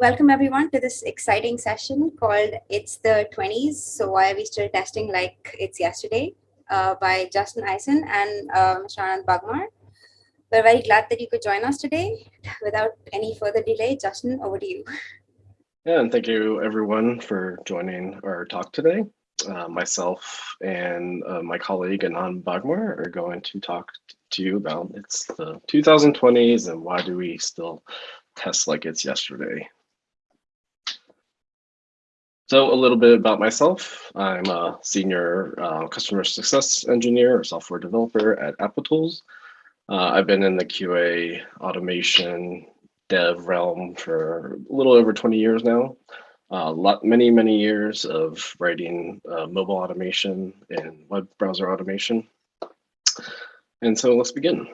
welcome everyone to this exciting session called It's the 20s, so why are we still testing like it's yesterday uh, by Justin Ison and uh, Mr. Bagmar. We're very glad that you could join us today. Without any further delay, Justin, over to you. Yeah, and thank you everyone for joining our talk today. Uh, myself and uh, my colleague Anand Bagmar are going to talk to you about it's the 2020s and why do we still test like it's yesterday. So a little bit about myself. I'm a senior uh, customer success engineer or software developer at Applitools. Uh, I've been in the QA automation dev realm for a little over 20 years now. Uh, lot, many, many years of writing uh, mobile automation and web browser automation. And so let's begin.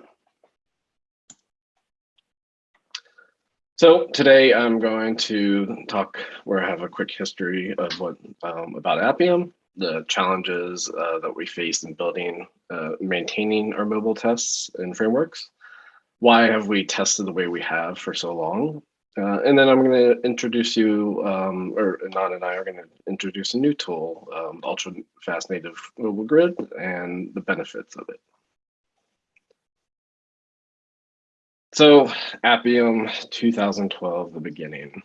So today I'm going to talk where I have a quick history of what um, about Appium, the challenges uh, that we face in building, uh, maintaining our mobile tests and frameworks. Why have we tested the way we have for so long? Uh, and then I'm going to introduce you, um, or Anand and I are going to introduce a new tool, um, Ultra Fast Native Mobile Grid, and the benefits of it. So Appium 2012, the beginning.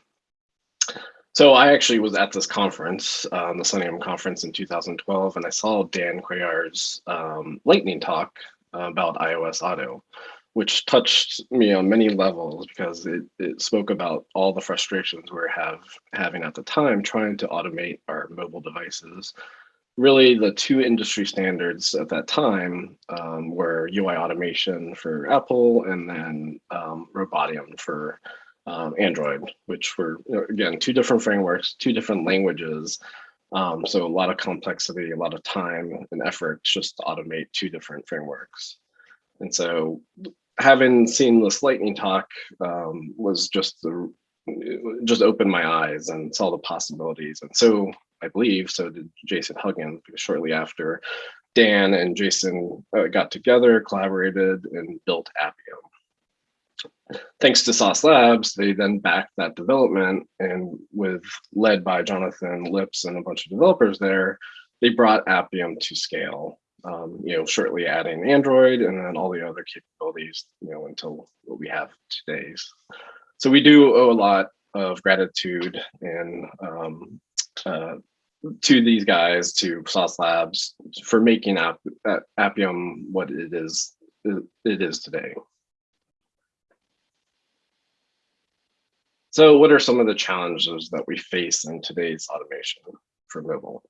So I actually was at this conference, um, the Selenium conference in 2012, and I saw Dan Cuellar's um, lightning talk about iOS Auto, which touched me on many levels because it, it spoke about all the frustrations we we're have, having at the time trying to automate our mobile devices really the two industry standards at that time um, were UI automation for Apple and then um, Robotium for um, Android, which were, again, two different frameworks, two different languages. Um, so a lot of complexity, a lot of time and effort just to automate two different frameworks. And so having seen this lightning talk um, was just the just opened my eyes and saw the possibilities. And so I believe, so did Jason Huggins, shortly after Dan and Jason uh, got together, collaborated, and built Appium. Thanks to Sauce Labs, they then backed that development and with led by Jonathan Lipps and a bunch of developers there, they brought Appium to scale. Um, you know, shortly adding Android and then all the other capabilities, you know, until what we have today. So we do owe a lot of gratitude and um, uh, to these guys, to Sauce Labs, for making App, uh, Appium what it is it is today. So what are some of the challenges that we face in today's automation for mobile?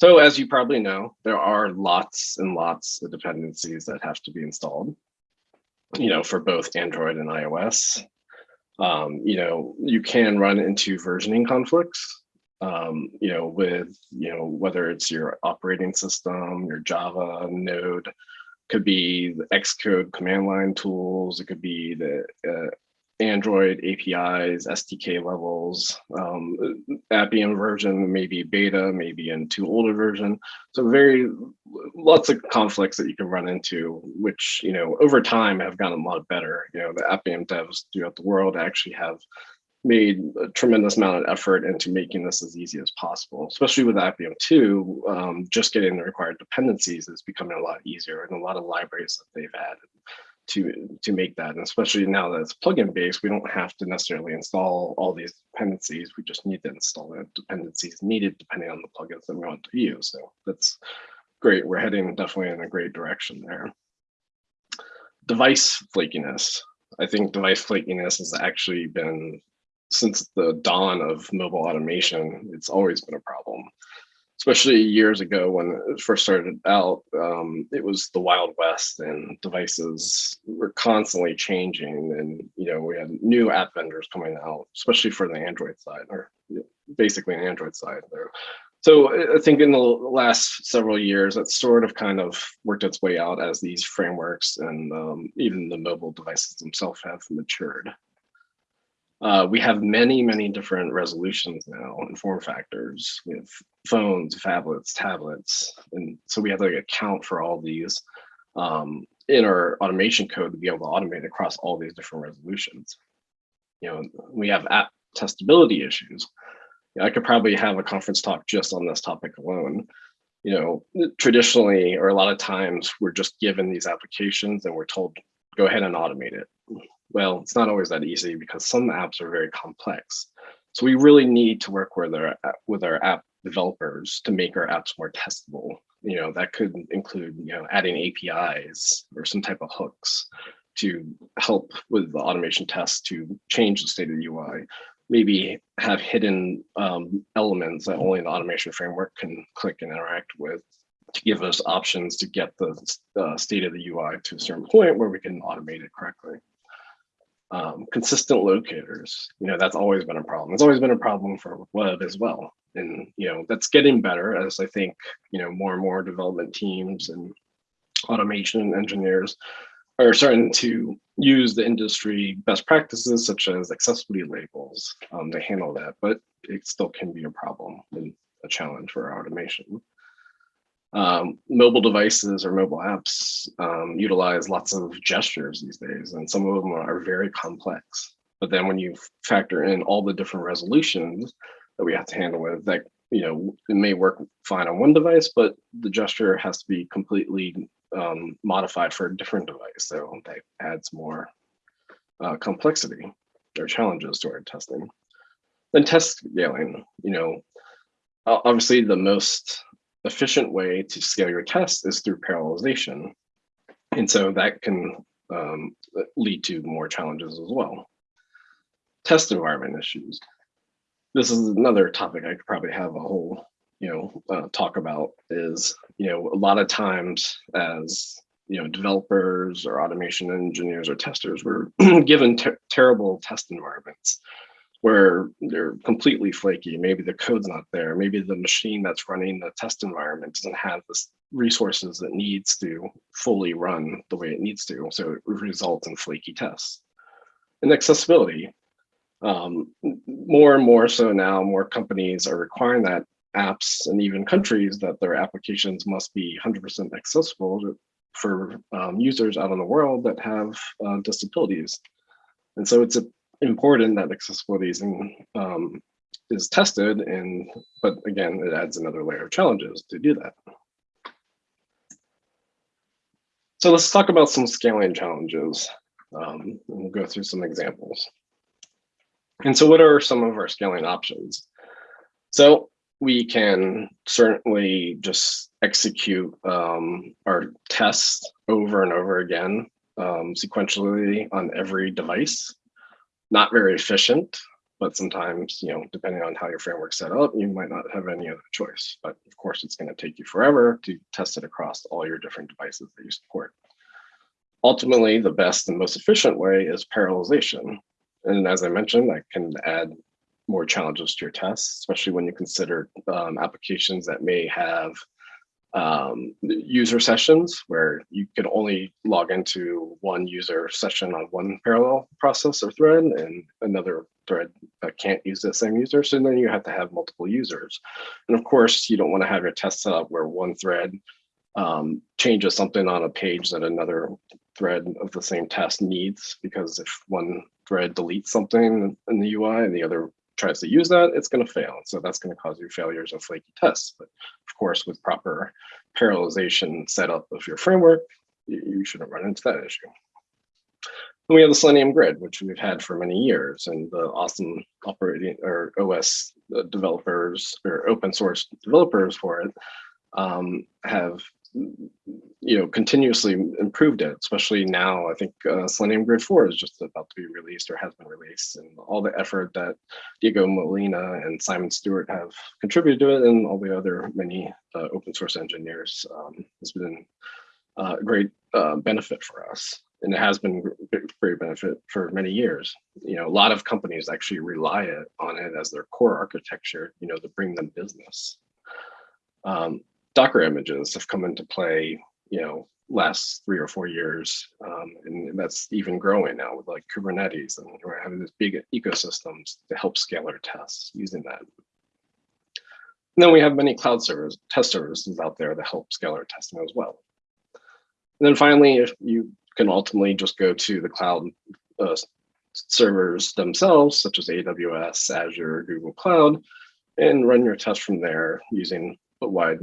So as you probably know, there are lots and lots of dependencies that have to be installed, you know, for both Android and iOS um, you know, you can run into versioning conflicts, um, you know, with, you know, whether it's your operating system, your Java, Node, could be the Xcode command line tools, it could be the uh, Android APIs, SDK levels, um, Appium version, maybe beta, maybe in into older version. So very lots of conflicts that you can run into, which you know over time have gotten a lot better. You know the Appium devs throughout the world actually have made a tremendous amount of effort into making this as easy as possible, especially with Appium 2, um, just getting the required dependencies is becoming a lot easier and a lot of libraries that they've added to to make that. And especially now that it's plugin based we don't have to necessarily install all these dependencies. We just need to install the dependencies needed depending on the plugins that we want to use. So that's great. We're heading definitely in a great direction there. Device flakiness. I think device flakiness has actually been since the dawn of mobile automation it's always been a problem especially years ago when it first started out, um, it was the Wild West and devices were constantly changing. And, you know, we had new app vendors coming out, especially for the Android side or basically an Android side there. So I think in the last several years, it's sort of kind of worked its way out as these frameworks and um, even the mobile devices themselves have matured. Uh, we have many, many different resolutions now and form factors. We have phones, phablets, tablets. And so we have to account for all these um, in our automation code to be able to automate across all these different resolutions. You know, we have app testability issues. I could probably have a conference talk just on this topic alone. You know, traditionally, or a lot of times, we're just given these applications and we're told, go ahead and automate it. Well, it's not always that easy because some apps are very complex. So we really need to work with our, with our app developers to make our apps more testable. You know, that could include, you know, adding APIs or some type of hooks to help with the automation tests to change the state of the UI. Maybe have hidden um, elements that only the automation framework can click and interact with to give us options to get the uh, state of the UI to a certain point where we can automate it correctly. Um, consistent locators, you know, that's always been a problem. It's always been a problem for web as well. And, you know, that's getting better as I think, you know, more and more development teams and automation engineers are starting to use the industry best practices such as accessibility labels um, to handle that, but it still can be a problem and a challenge for automation. Um, mobile devices or mobile apps um, utilize lots of gestures these days, and some of them are very complex. But then when you factor in all the different resolutions that we have to handle with that, you know, it may work fine on one device, but the gesture has to be completely um, modified for a different device. So that adds more uh, complexity or challenges to our testing. Then test scaling, you know, obviously the most efficient way to scale your tests is through parallelization. And so that can um, lead to more challenges as well. Test environment issues. This is another topic I could probably have a whole you know uh, talk about is you know a lot of times as you know developers or automation engineers or testers were given ter terrible test environments where they're completely flaky. Maybe the code's not there. Maybe the machine that's running the test environment doesn't have the resources it needs to fully run the way it needs to so it results in flaky tests. And accessibility um, more and more so now more companies are requiring that apps and even countries that their applications must be 100% accessible to, for um, users out in the world that have uh, disabilities. And so it's a, important that accessibility is, in, um, is tested, and but again, it adds another layer of challenges to do that. So let's talk about some scaling challenges. Um, we'll go through some examples. And so what are some of our scaling options? So we can certainly just execute um, our tests over and over again um, sequentially on every device. Not very efficient, but sometimes, you know, depending on how your framework's set up, you might not have any other choice. But of course, it's going to take you forever to test it across all your different devices that you support. Ultimately, the best and most efficient way is parallelization. And as I mentioned, I can add more challenges to your tests, especially when you consider um, applications that may have um, user sessions where you can only log into one user session on one parallel process or thread and another thread that can't use the same user. So then you have to have multiple users. And of course, you don't want to have your test set up where one thread um, changes something on a page that another thread of the same test needs, because if one thread deletes something in the UI and the other tries to use that, it's going to fail. So that's going to cause you failures of flaky tests. But of course, with proper parallelization setup of your framework, you, shouldn't run into that issue. And we have the Selenium grid, which we've had for many years, and the awesome operating or OS developers or open source developers for it um, have you know, continuously improved it, especially now. I think uh, Selenium Grid 4 is just about to be released or has been released, and all the effort that Diego Molina and Simon Stewart have contributed to it, and all the other many uh, open source engineers um, has been uh, a great uh, benefit for us. And it has been great benefit for many years. You know, a lot of companies actually rely it, on it as their core architecture, you know, to bring them business. Um, Docker images have come into play, you know, last three or four years. Um, and that's even growing now with like Kubernetes and we're having these big ecosystems to help scale our tests using that. And then we have many cloud servers, test services out there that help scale our testing as well. And then finally, if you can ultimately just go to the cloud uh, servers themselves, such as AWS, Azure, Google Cloud, and run your test from there using a wide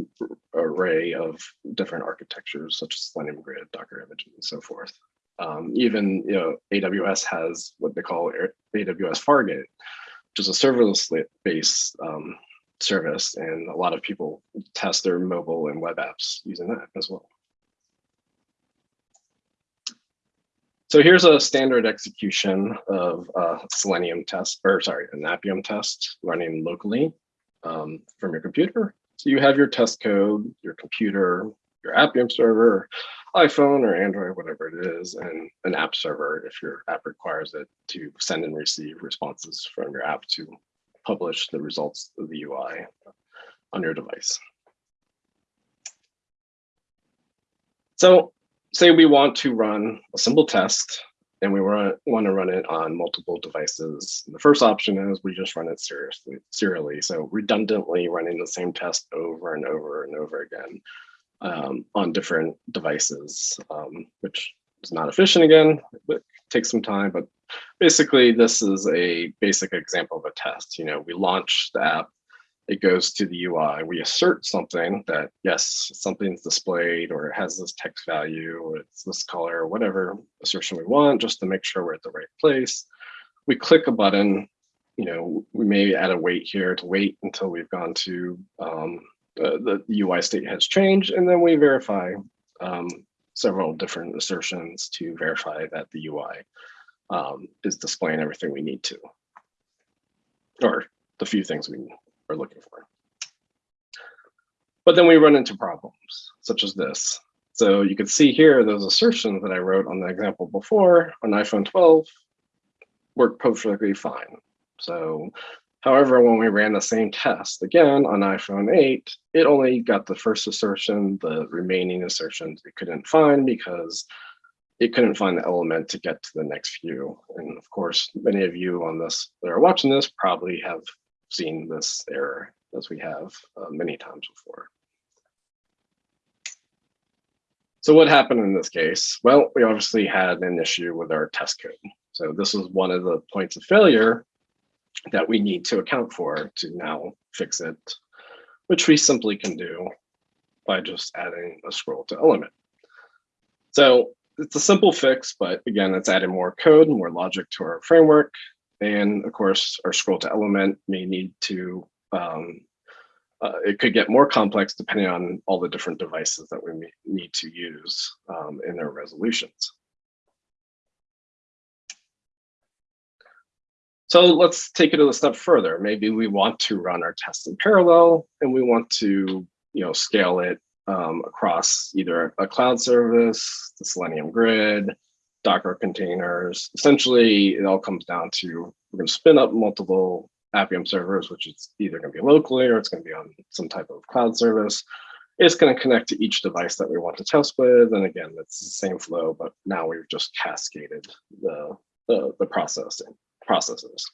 array of different architectures, such as Selenium Grid, Docker Images, and so forth. Um, even you know, AWS has what they call AWS Fargate, which is a serverless-based um, service, and a lot of people test their mobile and web apps using that as well. So here's a standard execution of a Selenium test, or sorry, an Appium test running locally um, from your computer. So you have your test code, your computer, your Appium server, iPhone or Android, whatever it is, and an app server if your app requires it to send and receive responses from your app to publish the results of the UI on your device. So say we want to run a simple test and we want to run it on multiple devices. The first option is we just run it seriously, serially. So redundantly running the same test over and over and over again um, on different devices, um, which is not efficient again, but takes some time. But basically, this is a basic example of a test. You know, we launch the app it goes to the UI. We assert something that, yes, something's displayed or it has this text value or it's this color or whatever assertion we want just to make sure we're at the right place. We click a button, you know, we may add a wait here to wait until we've gone to um, the, the UI state has changed and then we verify um, several different assertions to verify that the UI um, is displaying everything we need to or the few things we are looking for. But then we run into problems such as this. So you can see here, those assertions that I wrote on the example before on iPhone 12 work perfectly fine. So however, when we ran the same test again on iPhone 8, it only got the first assertion, the remaining assertions it couldn't find because it couldn't find the element to get to the next few. And of course, many of you on this that are watching this probably have seen this error as we have uh, many times before. So what happened in this case? Well, we obviously had an issue with our test code. So this is one of the points of failure that we need to account for to now fix it, which we simply can do by just adding a scroll to element. So it's a simple fix, but again, it's adding more code, more logic to our framework. And of course, our scroll to element may need to, um, uh, it could get more complex depending on all the different devices that we need to use um, in their resolutions. So let's take it a step further. Maybe we want to run our test in parallel and we want to you know, scale it um, across either a cloud service, the Selenium grid, Docker containers. Essentially, it all comes down to we're going to spin up multiple Appium servers, which is either going to be locally or it's going to be on some type of cloud service. It's going to connect to each device that we want to test with. And again, it's the same flow, but now we've just cascaded the, the, the processing processes.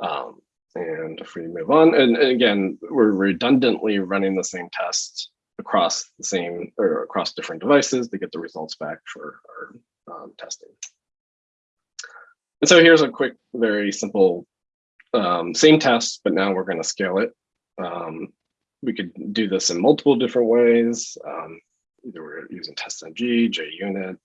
Um, and if we move on, and, and again, we're redundantly running the same tests across the same or across different devices to get the results back for testing. And so here's a quick, very simple, um, same test, but now we're going to scale it. Um, we could do this in multiple different ways. Um, either we're using TestNG, JUnit,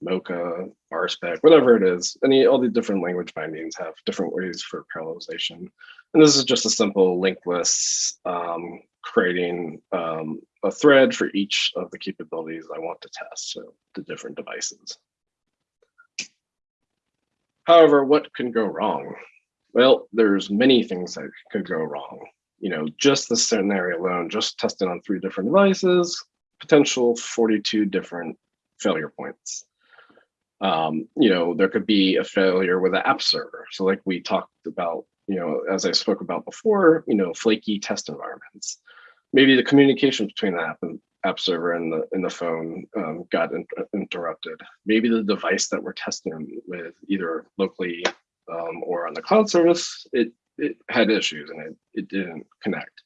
Mocha, RSpec, whatever it is. Any all the different language bindings have different ways for parallelization. And this is just a simple linked list, um, creating um, a thread for each of the capabilities I want to test, so the different devices. However, what can go wrong? Well, there's many things that could go wrong. You know, just the scenario alone, just testing on three different devices, potential 42 different failure points. Um, you know, there could be a failure with an app server. So like we talked about, you know, as I spoke about before, you know, flaky test environments. Maybe the communication between the app and app server and the in the phone um, got in, interrupted. Maybe the device that we're testing with either locally um, or on the cloud service, it it had issues and it, it didn't connect.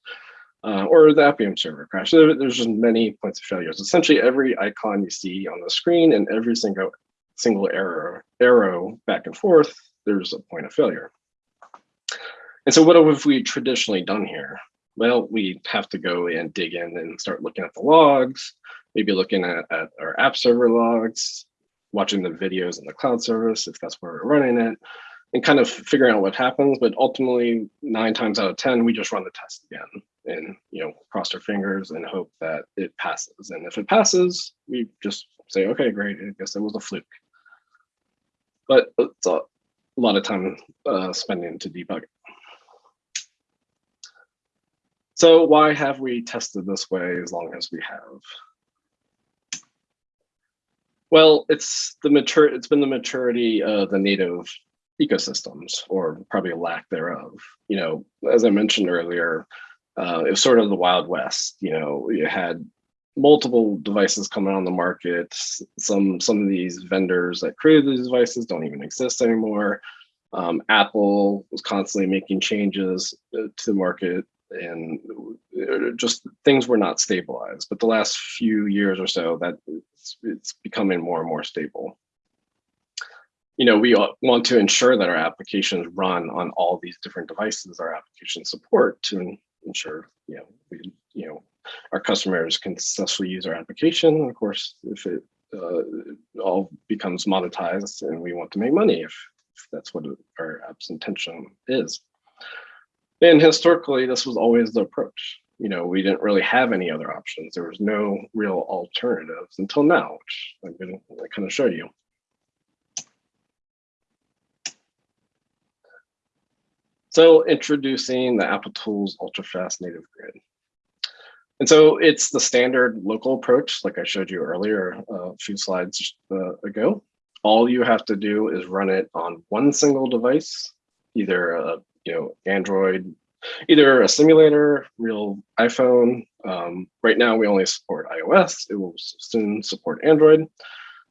Uh, or the Appium server crashed. There, there's just many points of failures. Essentially every icon you see on the screen and every single single error arrow back and forth, there's a point of failure. And so what have we traditionally done here? Well, we have to go and dig in and start looking at the logs, maybe looking at, at our app server logs, watching the videos in the cloud service, if that's where we're running it, and kind of figuring out what happens. But ultimately, nine times out of 10, we just run the test again and, you know, cross our fingers and hope that it passes. And if it passes, we just say, okay, great, I guess it was a fluke. But it's a lot of time uh, spending to debug it. So why have we tested this way as long as we have? Well, it's the mature. It's been the maturity of the native ecosystems, or probably a lack thereof. You know, as I mentioned earlier, uh, it was sort of the Wild West. You know, you had multiple devices coming on the market. Some some of these vendors that created these devices don't even exist anymore. Um, Apple was constantly making changes uh, to the market and uh, just things were not stabilized. But the last few years or so, that it's, it's becoming more and more stable. You know, we want to ensure that our applications run on all these different devices, our application support to ensure, you know, we, you know, our customers can successfully use our application. Of course, if it uh, all becomes monetized and we want to make money, if, if that's what our app's intention is. And historically, this was always the approach. You know, we didn't really have any other options. There was no real alternatives until now, which I'm going to kind of show you. So introducing the Applitools UltraFast native grid. And so it's the standard local approach, like I showed you earlier uh, a few slides uh, ago. All you have to do is run it on one single device, either a you know, Android, either a simulator, real iPhone. Um, right now, we only support iOS. It will soon support Android.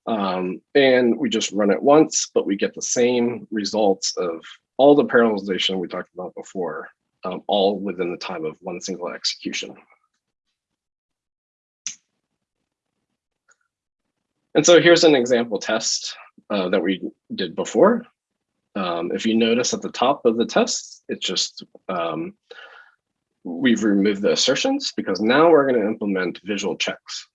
Um, and we just run it once, but we get the same results of all the parallelization we talked about before, um, all within the time of one single execution. And so here's an example test uh, that we did before. Um, if you notice at the top of the test, it's just, um, we've removed the assertions because now we're going to implement visual checks.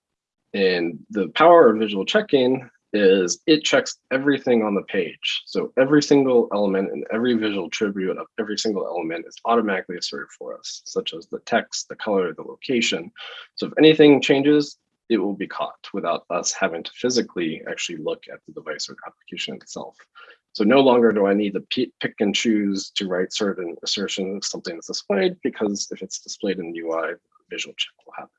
And the power of visual checking is it checks everything on the page. So every single element and every visual attribute of every single element is automatically asserted for us, such as the text, the color, the location. So if anything changes, it will be caught without us having to physically actually look at the device or application itself. So no longer do I need to pick and choose to write certain assertions if something is displayed, because if it's displayed in the UI, visual check will happen.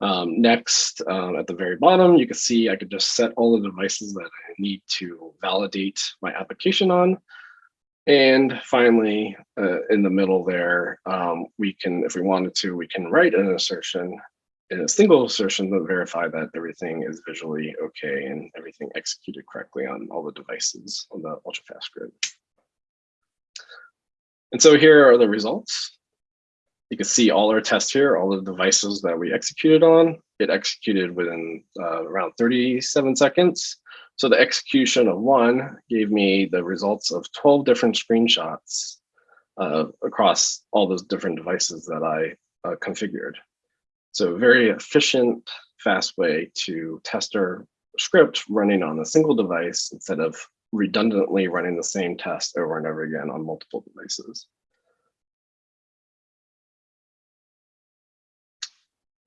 Um, next, um, at the very bottom, you can see I could just set all the devices that I need to validate my application on. And finally, uh, in the middle there, um, we can, if we wanted to, we can write an assertion in a single assertion to verify that everything is visually okay and everything executed correctly on all the devices on the ultra-fast grid. And so here are the results. You can see all our tests here, all the devices that we executed on. It executed within uh, around 37 seconds. So the execution of one gave me the results of 12 different screenshots uh, across all those different devices that I uh, configured. So very efficient, fast way to test our script running on a single device instead of redundantly running the same test over and over again on multiple devices.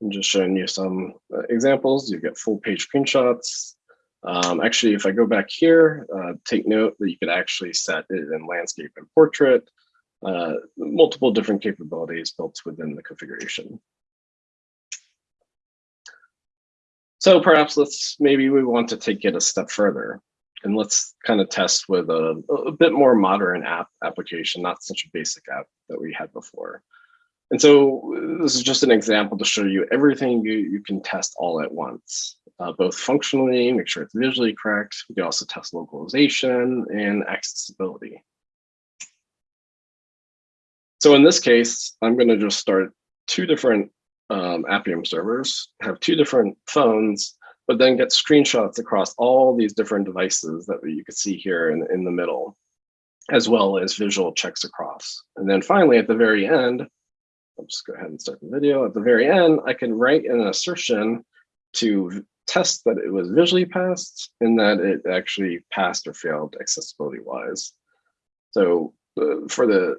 I'm just showing you some uh, examples. You get full page screenshots. Um, actually, if I go back here, uh, take note that you could actually set it in landscape and portrait, uh, multiple different capabilities built within the configuration. So perhaps let's maybe we want to take it a step further and let's kind of test with a, a bit more modern app application, not such a basic app that we had before. And so this is just an example to show you everything you, you can test all at once, uh, both functionally, make sure it's visually correct. We can also test localization and accessibility. So in this case, I'm going to just start two different um, Appium servers have two different phones, but then get screenshots across all these different devices that you can see here in, in the middle, as well as visual checks across. And then finally, at the very end, I'll just go ahead and start the video. At the very end, I can write an assertion to test that it was visually passed and that it actually passed or failed accessibility wise. So uh, for the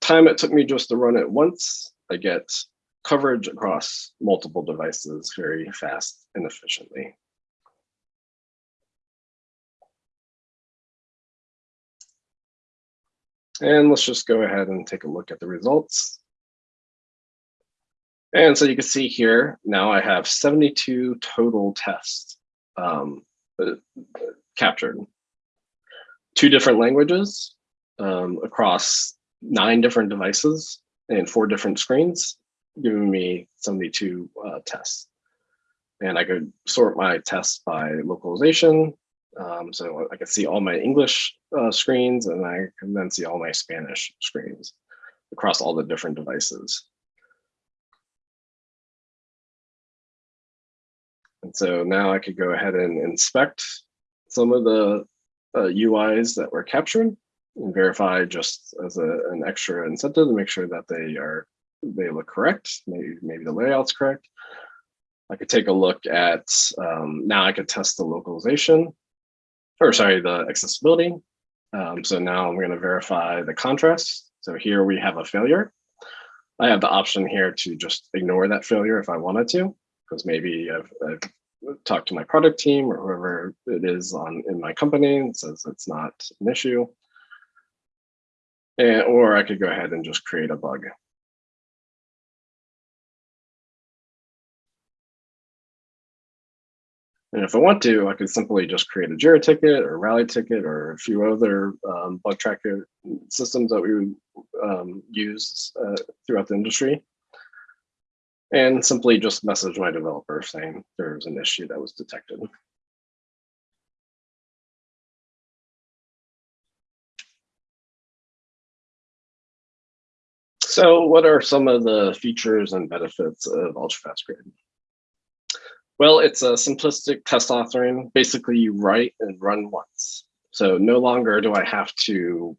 time it took me just to run it once, I get coverage across multiple devices very fast and efficiently. And let's just go ahead and take a look at the results. And so you can see here, now I have 72 total tests um, uh, captured. Two different languages um, across nine different devices and four different screens, giving me 72 uh, tests. And I could sort my tests by localization. Um, so I can see all my English uh, screens and I can then see all my Spanish screens across all the different devices. And so now I could go ahead and inspect some of the uh, UIs that were captured and verify just as a, an extra incentive to make sure that they are they look correct. Maybe maybe the layout's correct. I could take a look at um, now I could test the localization or sorry the accessibility. Um, so now I'm going to verify the contrast. So here we have a failure. I have the option here to just ignore that failure if I wanted to because maybe I've, I've, talked to my product team or whoever it is on in my company and says it's not an issue. And, or I could go ahead and just create a bug. And if I want to, I could simply just create a JIRA ticket or Rally ticket or a few other um, bug tracker systems that we um, use uh, throughout the industry and simply just message my developer saying there's an issue that was detected. So what are some of the features and benefits of UltraFast Grid? Well, it's a simplistic test authoring. Basically, you write and run once. So no longer do I have to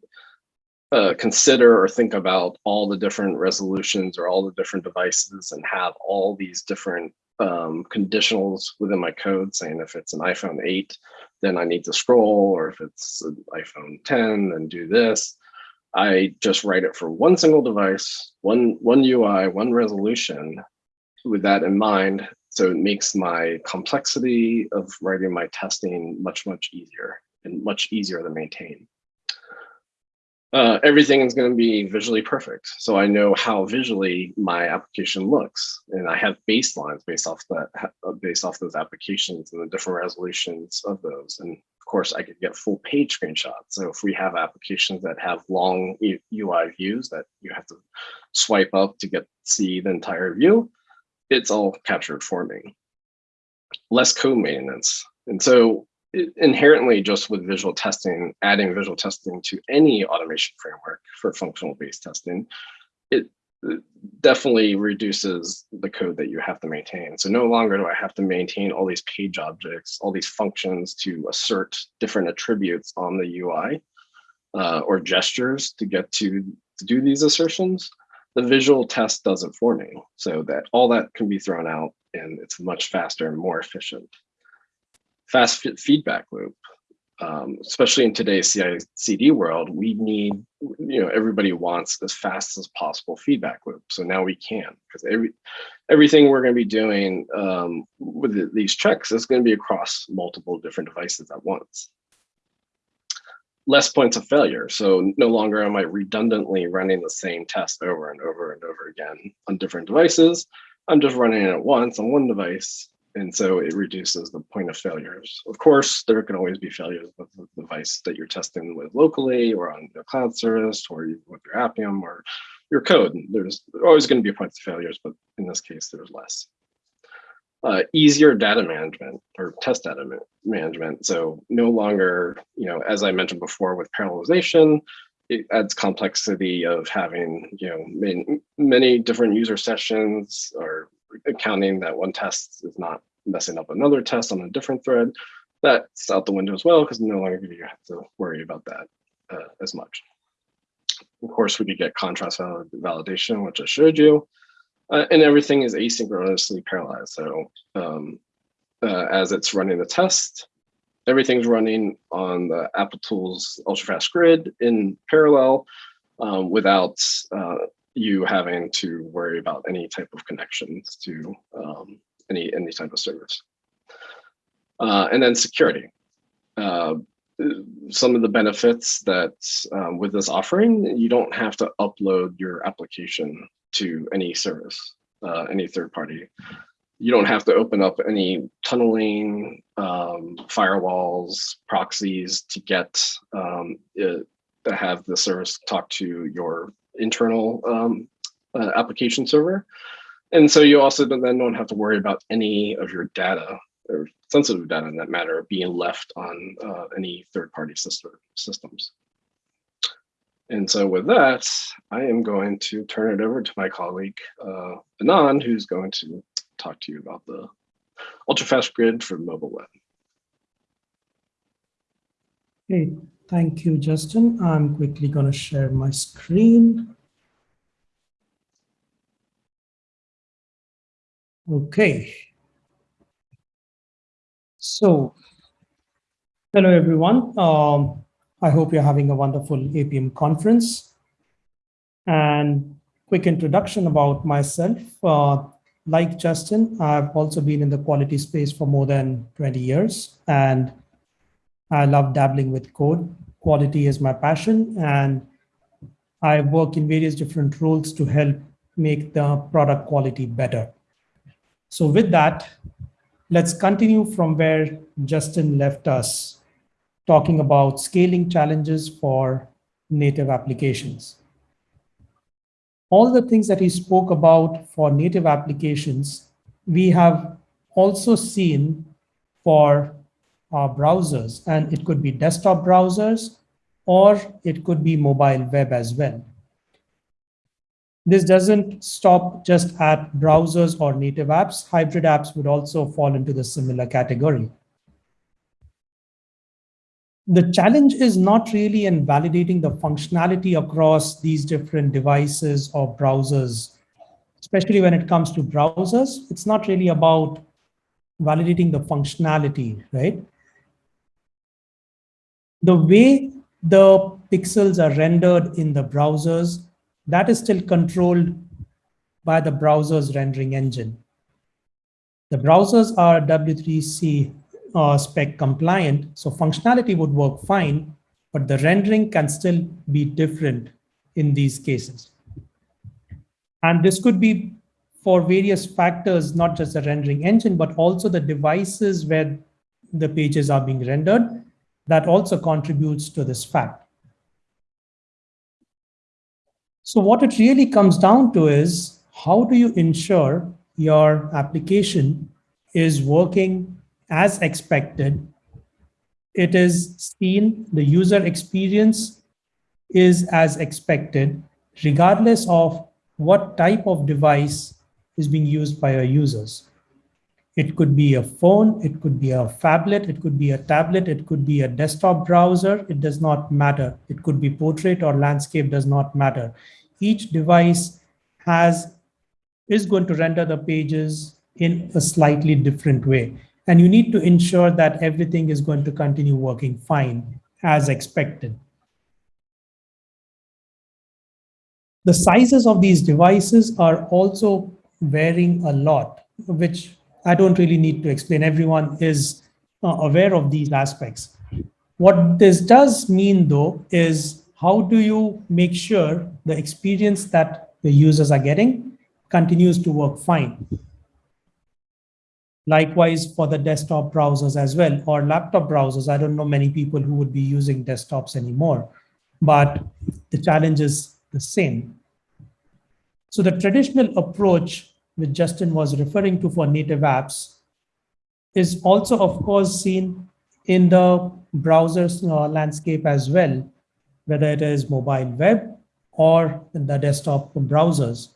uh, consider or think about all the different resolutions or all the different devices and have all these different um, conditionals within my code saying if it's an iPhone 8, then I need to scroll, or if it's an iPhone 10, then do this. I just write it for one single device, one, one UI, one resolution with that in mind. So it makes my complexity of writing my testing much, much easier and much easier to maintain uh, everything is going to be visually perfect. So I know how visually my application looks, and I have baselines based off that, uh, based off those applications and the different resolutions of those. And of course, I could get full page screenshots. So if we have applications that have long UI views that you have to swipe up to get see the entire view, it's all captured for me. Less code maintenance. And so inherently just with visual testing, adding visual testing to any automation framework for functional based testing, it, definitely reduces the code that you have to maintain. So no longer do I have to maintain all these page objects, all these functions to assert different attributes on the UI uh, or gestures to get to, to do these assertions. The visual test does it for me so that all that can be thrown out and it's much faster and more efficient fast feedback loop. Um, especially in today's CI/CD world, we need, you know, everybody wants as fast as possible feedback loop. So now we can, because every everything we're going to be doing um, with these checks is going to be across multiple different devices at once. Less points of failure. So no longer am I redundantly running the same test over and over and over again on different devices. I'm just running it once on one device and so it reduces the point of failures. Of course, there can always be failures with the device that you're testing with locally or on the cloud service or with your Appium or your code. There's always going to be points of failures, but in this case, there's less. Uh, easier data management or test data ma management. So no longer, you know, as I mentioned before with parallelization, it adds complexity of having, you know, many, many different user sessions or accounting that one test is not messing up another test on a different thread, that's out the window as well because no longer do you have to worry about that uh, as much. Of course, we could get contrast validation, which I showed you, uh, and everything is asynchronously parallelized. So um, uh, as it's running the test, everything's running on the Applitools ultrafast grid in parallel um, without uh, you having to worry about any type of connections to um, any any type of service. Uh, and then security. Uh, some of the benefits that um, with this offering, you don't have to upload your application to any service, uh, any third party. You don't have to open up any tunneling, um, firewalls, proxies to get um, it, to have the service talk to your internal um, uh, application server. And so you also then don't have to worry about any of your data or sensitive data in that matter being left on uh, any third-party system, systems. And so with that, I am going to turn it over to my colleague, uh, Anand, who's going to talk to you about the ultrafast grid for mobile web. Okay, thank you, Justin. I'm quickly going to share my screen. Okay. So, hello everyone. Um, I hope you're having a wonderful Appium conference. And quick introduction about myself. Uh, like Justin, I've also been in the quality space for more than 20 years, and I love dabbling with code. Quality is my passion, and I work in various different roles to help make the product quality better. So with that, let's continue from where Justin left us, talking about scaling challenges for native applications. All the things that he spoke about for native applications, we have also seen for our browsers, and it could be desktop browsers, or it could be mobile web as well. This doesn't stop just at browsers or native apps. Hybrid apps would also fall into the similar category. The challenge is not really in validating the functionality across these different devices or browsers, especially when it comes to browsers. It's not really about validating the functionality, right? The way the pixels are rendered in the browsers that is still controlled by the browser's rendering engine. The browsers are W3C uh, spec compliant, so functionality would work fine, but the rendering can still be different in these cases. And this could be for various factors, not just the rendering engine, but also the devices where the pages are being rendered. That also contributes to this fact. So what it really comes down to is how do you ensure your application is working as expected? It is seen, the user experience is as expected, regardless of what type of device is being used by our users. It could be a phone, it could be a phablet, it could be a tablet, it could be a desktop browser. It does not matter. It could be portrait or landscape does not matter. Each device has is going to render the pages in a slightly different way. And you need to ensure that everything is going to continue working fine as expected. The sizes of these devices are also varying a lot, which I don't really need to explain. Everyone is uh, aware of these aspects. What this does mean, though, is how do you make sure the experience that the users are getting continues to work fine? Likewise for the desktop browsers as well, or laptop browsers. I don't know many people who would be using desktops anymore, but the challenge is the same. So the traditional approach which Justin was referring to for native apps is also, of course, seen in the browser's uh, landscape as well, whether it is mobile web or in the desktop browsers.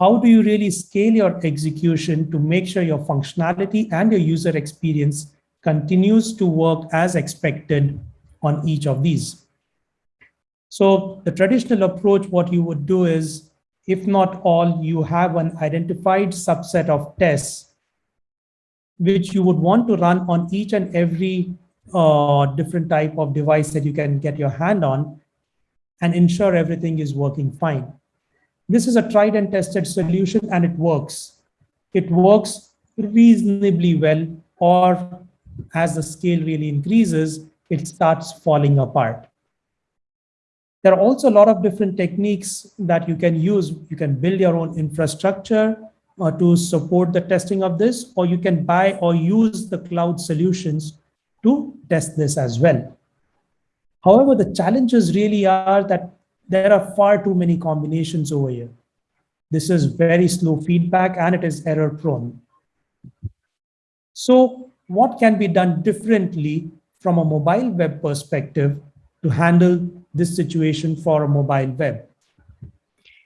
How do you really scale your execution to make sure your functionality and your user experience continues to work as expected on each of these? So the traditional approach, what you would do is, if not all, you have an identified subset of tests which you would want to run on each and every uh, different type of device that you can get your hand on and ensure everything is working fine. This is a tried and tested solution and it works. It works reasonably well or as the scale really increases, it starts falling apart. There are also a lot of different techniques that you can use. You can build your own infrastructure uh, to support the testing of this, or you can buy or use the cloud solutions to test this as well. However, the challenges really are that there are far too many combinations over here. This is very slow feedback and it is error prone. So what can be done differently from a mobile web perspective to handle this situation for a mobile web?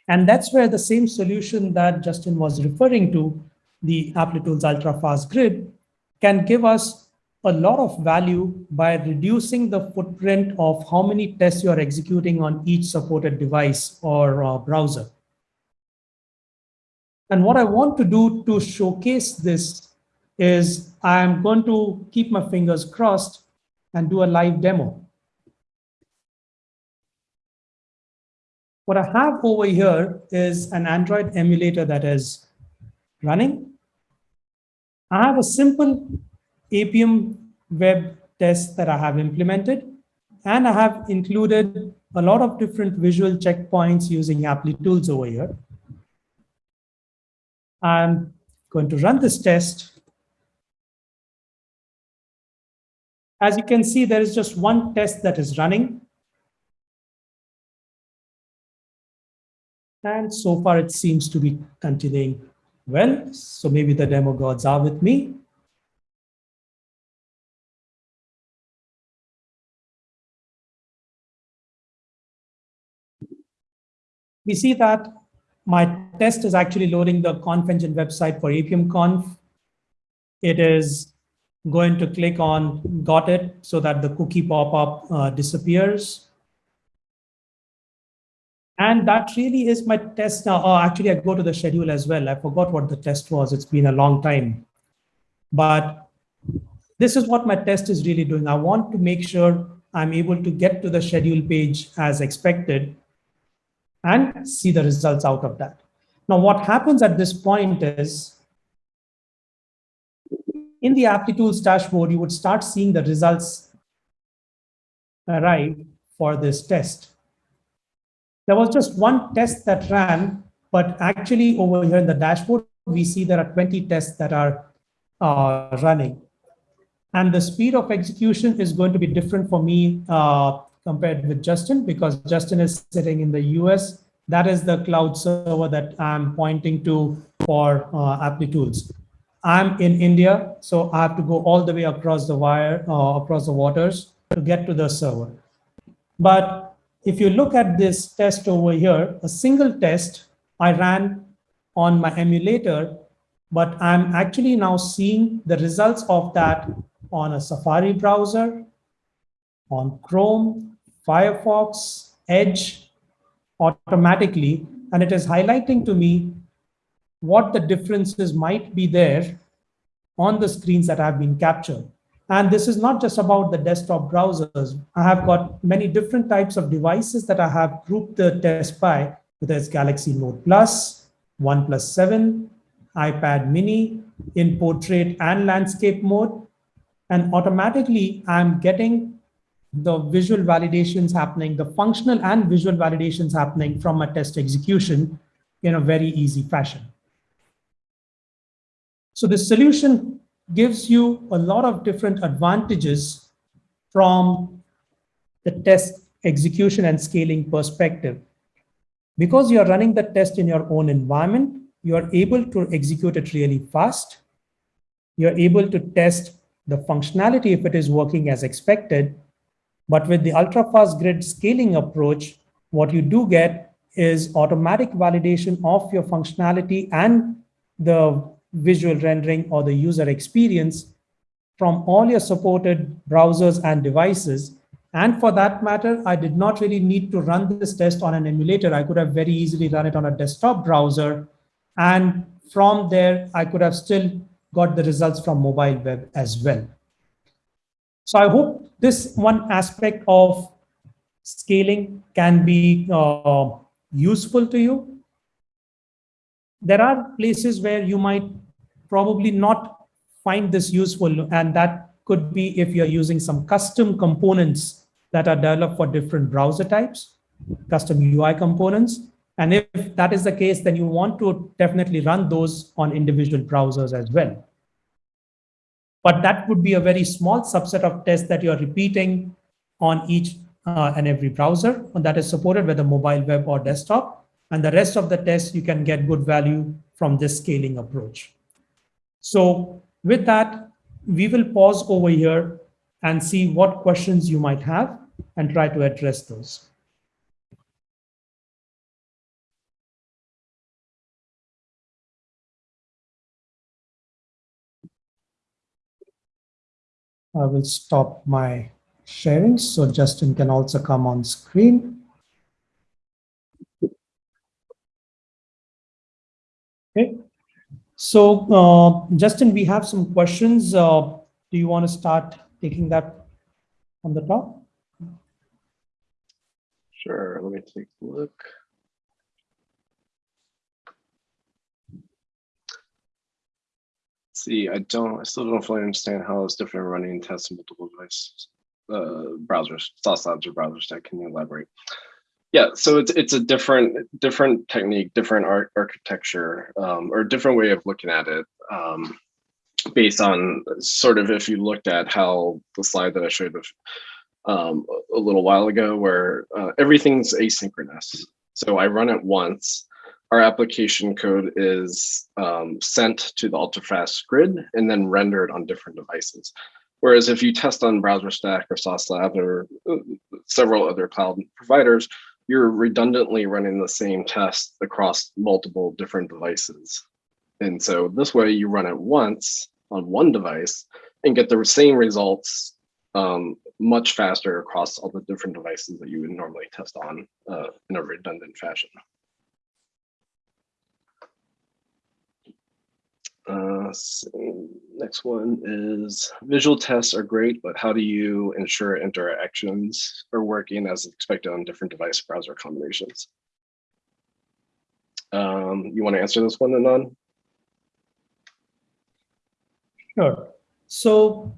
And that's where the same solution that Justin was referring to, the Applitools Ultra Fast Grid, can give us a lot of value by reducing the footprint of how many tests you are executing on each supported device or uh, browser. And what I want to do to showcase this is I'm going to keep my fingers crossed and do a live demo. What I have over here is an Android emulator that is running. I have a simple Appium web test that I have implemented. And I have included a lot of different visual checkpoints using Apply tools over here. I'm going to run this test. As you can see, there is just one test that is running. And so far, it seems to be continuing well. So maybe the demo gods are with me. We see that my test is actually loading the Conf Engine website for Appium Conf. It is going to click on got it so that the cookie pop-up uh, disappears. And that really is my test now. Oh, actually, I go to the schedule as well. I forgot what the test was. It's been a long time. But this is what my test is really doing. I want to make sure I'm able to get to the schedule page as expected and see the results out of that. Now, what happens at this point is in the Applitools dashboard, you would start seeing the results arrive for this test. There was just one test that ran, but actually over here in the dashboard, we see there are 20 tests that are uh, running. And the speed of execution is going to be different for me uh, compared with Justin because Justin is sitting in the US. That is the cloud server that I'm pointing to for uh, Applitools. I'm in India, so I have to go all the way across the wire, uh, across the waters to get to the server. But if you look at this test over here, a single test I ran on my emulator, but I'm actually now seeing the results of that on a Safari browser, on Chrome, Firefox, Edge, automatically. And it is highlighting to me what the differences might be there on the screens that have been captured. And this is not just about the desktop browsers. I have got many different types of devices that I have grouped the test by, whether it's Galaxy Note Plus, OnePlus 7, iPad mini, in portrait and landscape mode. And automatically, I'm getting the visual validations happening, the functional and visual validations happening from a test execution in a very easy fashion. So the solution gives you a lot of different advantages from the test execution and scaling perspective. Because you're running the test in your own environment, you're able to execute it really fast. You're able to test the functionality if it is working as expected. But with the ultra-fast grid scaling approach, what you do get is automatic validation of your functionality and the visual rendering or the user experience from all your supported browsers and devices. And for that matter, I did not really need to run this test on an emulator. I could have very easily run it on a desktop browser. And from there, I could have still got the results from mobile web as well. So I hope this one aspect of scaling can be uh, useful to you. There are places where you might probably not find this useful, and that could be if you're using some custom components that are developed for different browser types, custom UI components. And if that is the case, then you want to definitely run those on individual browsers as well. But that would be a very small subset of tests that you're repeating on each uh, and every browser that is supported whether mobile web or desktop. And the rest of the tests you can get good value from this scaling approach. So with that, we will pause over here and see what questions you might have and try to address those. I will stop my sharing so Justin can also come on screen. Okay, so uh, Justin, we have some questions. Uh, do you want to start taking that on the top? Sure, let me take a look. See, I don't, I still don't fully understand how it's different running tests in multiple devices, uh, browsers, Sauce Labs or BrowserStack. Can you elaborate? Yeah, so it's it's a different different technique, different art architecture, um, or different way of looking at it, um, based on sort of if you looked at how the slide that I showed um, a little while ago, where uh, everything's asynchronous. So I run it once, our application code is um, sent to the ultrafast grid and then rendered on different devices. Whereas if you test on BrowserStack or Sauce Lab or uh, several other cloud providers, you're redundantly running the same test across multiple different devices. And so this way you run it once on one device and get the same results um, much faster across all the different devices that you would normally test on uh, in a redundant fashion. Uh, next one is visual tests are great, but how do you ensure interactions are working as expected on different device browser combinations? Um, you want to answer this one, Anand? Sure. So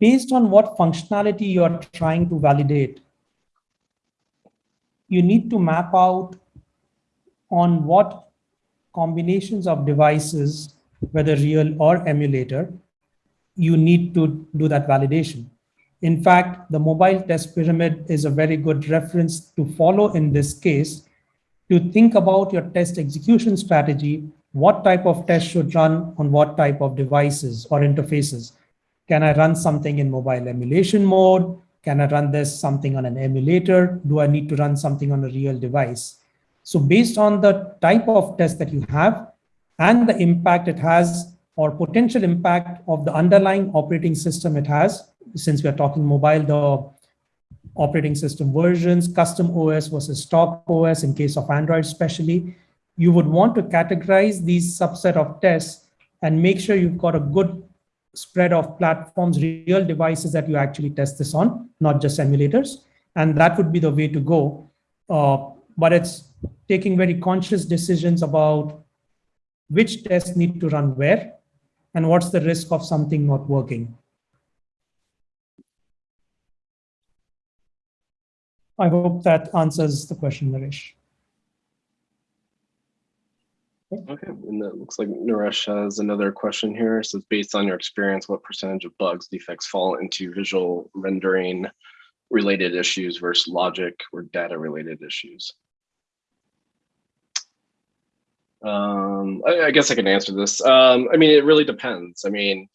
based on what functionality you are trying to validate, you need to map out on what combinations of devices, whether real or emulator, you need to do that validation. In fact, the mobile test pyramid is a very good reference to follow in this case to think about your test execution strategy, what type of test should run on what type of devices or interfaces. Can I run something in mobile emulation mode? Can I run this something on an emulator? Do I need to run something on a real device? So based on the type of test that you have and the impact it has or potential impact of the underlying operating system it has, since we are talking mobile, the operating system versions, custom OS versus stock OS in case of Android especially, you would want to categorize these subset of tests and make sure you've got a good spread of platforms, real devices that you actually test this on, not just emulators. And that would be the way to go. Uh, but it's taking very conscious decisions about which tests need to run where and what's the risk of something not working. I hope that answers the question, Naresh. Okay, and it looks like Naresh has another question here. It says, based on your experience, what percentage of bugs, defects fall into visual rendering related issues versus logic or data related issues? Um, I, I, guess I can answer this. Um, I mean, it really depends. I mean,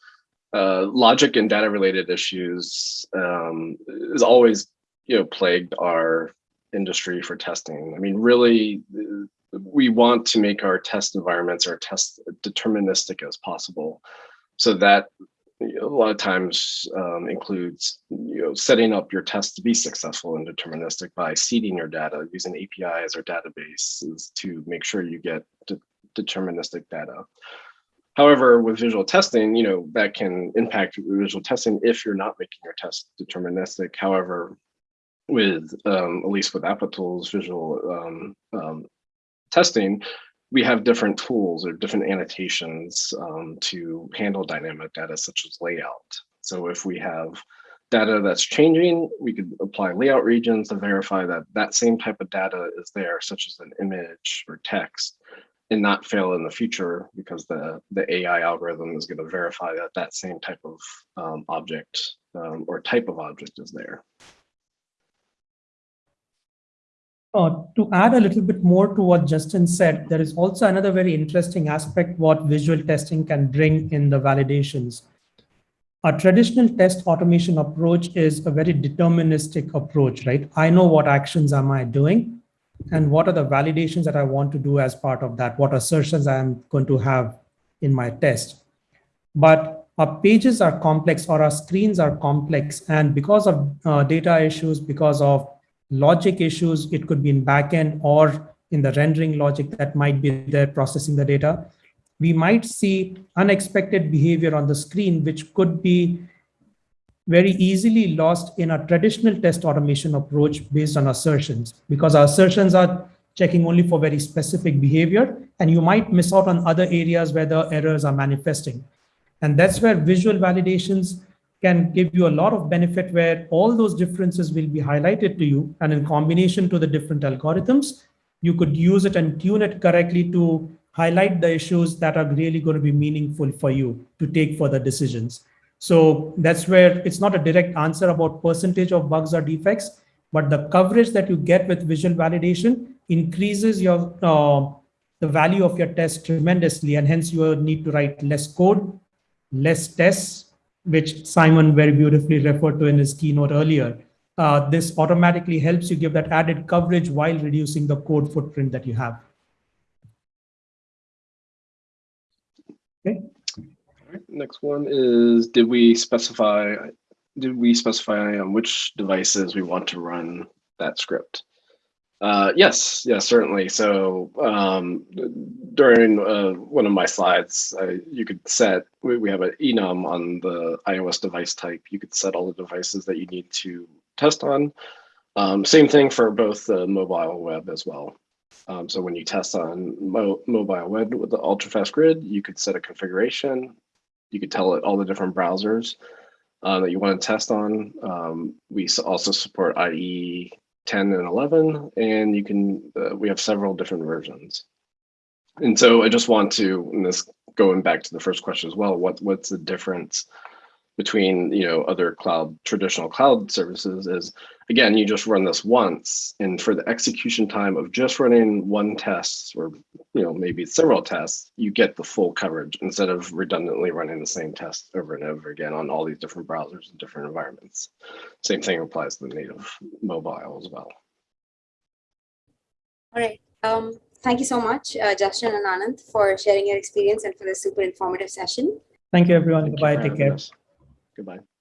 uh, logic and data related issues um, is always, you know, plagued our industry for testing. I mean, really, we want to make our test environments or test deterministic as possible. So that a lot of times um, includes you know setting up your test to be successful and deterministic by seeding your data using APIs or databases to make sure you get de deterministic data. However, with visual testing, you know, that can impact visual testing if you're not making your test deterministic. However, with um, at least with Applitools visual um, um, testing, we have different tools or different annotations um, to handle dynamic data such as layout. So if we have data that's changing, we could apply layout regions to verify that that same type of data is there, such as an image or text and not fail in the future because the, the AI algorithm is going to verify that that same type of um, object um, or type of object is there. Uh, to add a little bit more to what Justin said, there is also another very interesting aspect what visual testing can bring in the validations. A traditional test automation approach is a very deterministic approach, right? I know what actions am I doing and what are the validations that I want to do as part of that, what assertions I am going to have in my test. But our pages are complex or our screens are complex. And because of uh, data issues, because of logic issues, it could be in backend or in the rendering logic that might be there processing the data. We might see unexpected behavior on the screen, which could be very easily lost in a traditional test automation approach based on assertions because our assertions are checking only for very specific behavior and you might miss out on other areas where the errors are manifesting. And that's where visual validations can give you a lot of benefit where all those differences will be highlighted to you. And in combination to the different algorithms, you could use it and tune it correctly to highlight the issues that are really going to be meaningful for you to take further decisions. So that's where it's not a direct answer about percentage of bugs or defects, but the coverage that you get with visual validation increases your uh, the value of your test tremendously, and hence you need to write less code, less tests, which Simon very beautifully referred to in his keynote earlier. Uh, this automatically helps you give that added coverage while reducing the code footprint that you have. Okay. Next one is, did we specify, did we specify on which devices we want to run that script? Uh, yes, yes, certainly. So um, during uh, one of my slides, uh, you could set, we, we have an enum on the iOS device type. You could set all the devices that you need to test on. Um, same thing for both the mobile web as well. Um, so when you test on mo mobile web with the ultra-fast grid, you could set a configuration. You could tell it all the different browsers uh, that you want to test on. Um, we also support IE 10 and 11, and you can, uh, we have several different versions. And so I just want to, and this going back to the first question as well, what what's the difference between you know other cloud traditional cloud services is again you just run this once and for the execution time of just running one test or you know maybe several tests you get the full coverage instead of redundantly running the same test over and over again on all these different browsers and different environments. Same thing applies to the native mobile as well. All right um, thank you so much uh, justin and anand for sharing your experience and for this super informative session. Thank you everyone. Thank you bye for take care. us. Goodbye